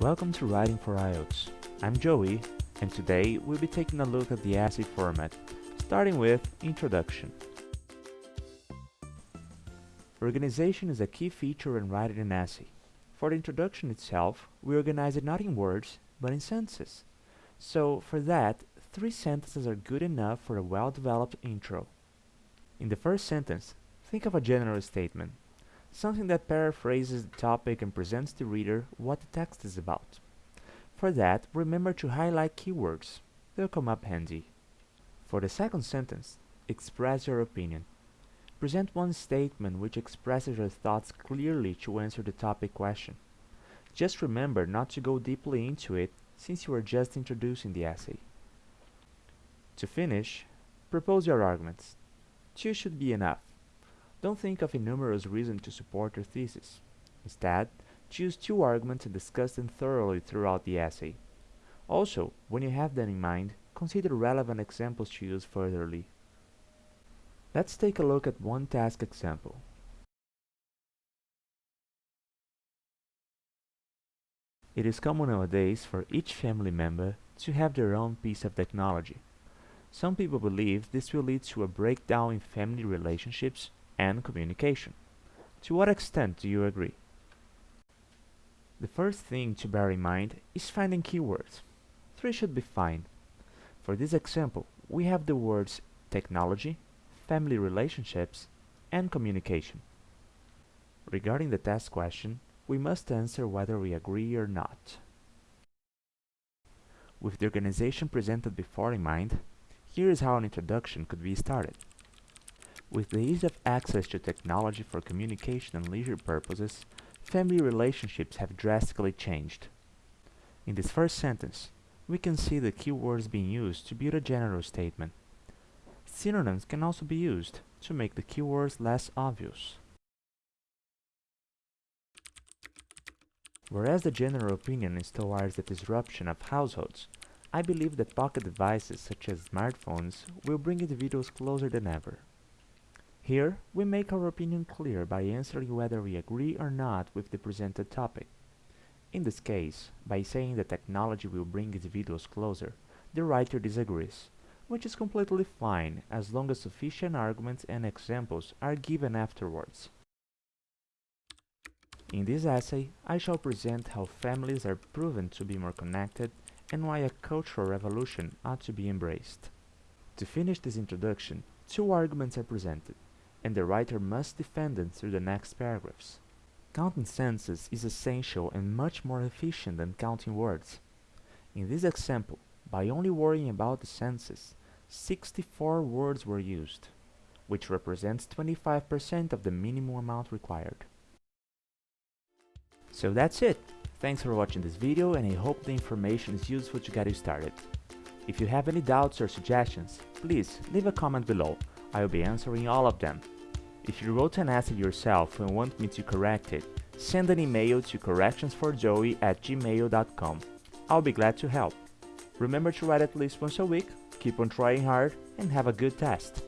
Welcome to Writing for IELTS. I'm Joey, and today we'll be taking a look at the essay format, starting with Introduction. Organization is a key feature in writing an essay. For the introduction itself, we organize it not in words, but in sentences. So, for that, three sentences are good enough for a well-developed intro. In the first sentence, think of a general statement, something that paraphrases the topic and presents the reader what the text is about. For that, remember to highlight keywords. They'll come up handy. For the second sentence, express your opinion. Present one statement which expresses your thoughts clearly to answer the topic question. Just remember not to go deeply into it since you are just introducing the essay. To finish, propose your arguments. Two should be enough. Don't think of a numerous reasons to support your thesis. Instead, choose two arguments and discuss them thoroughly throughout the essay. Also, when you have that in mind, consider relevant examples to use furtherly. Let's take a look at one task example. It is common nowadays for each family member to have their own piece of technology. Some people believe this will lead to a breakdown in family relationships and communication. To what extent do you agree? The first thing to bear in mind is finding keywords. Three should be fine. For this example, we have the words technology, family relationships, and communication. Regarding the test question, we must answer whether we agree or not. With the organization presented before in mind, here is how an introduction could be started. With the ease of access to technology for communication and leisure purposes, family relationships have drastically changed. In this first sentence, we can see the keywords being used to build a general statement. Synonyms can also be used to make the keywords less obvious. Whereas the general opinion is towards the disruption of households, I believe that pocket devices such as smartphones will bring individuals closer than ever. Here, we make our opinion clear by answering whether we agree or not with the presented topic. In this case, by saying that technology will bring individuals closer, the writer disagrees, which is completely fine as long as sufficient arguments and examples are given afterwards. In this essay, I shall present how families are proven to be more connected and why a cultural revolution ought to be embraced. To finish this introduction, two arguments are presented and the writer must defend them through the next paragraphs. Counting sentences is essential and much more efficient than counting words. In this example, by only worrying about the sentences, 64 words were used, which represents 25% of the minimum amount required. So that's it. Thanks for watching this video and I hope the information is useful to get you started. If you have any doubts or suggestions, please leave a comment below I'll be answering all of them. If you wrote an essay yourself and want me to correct it, send an email to correctionsforjoey at gmail.com. I'll be glad to help. Remember to write at least once a week, keep on trying hard, and have a good test.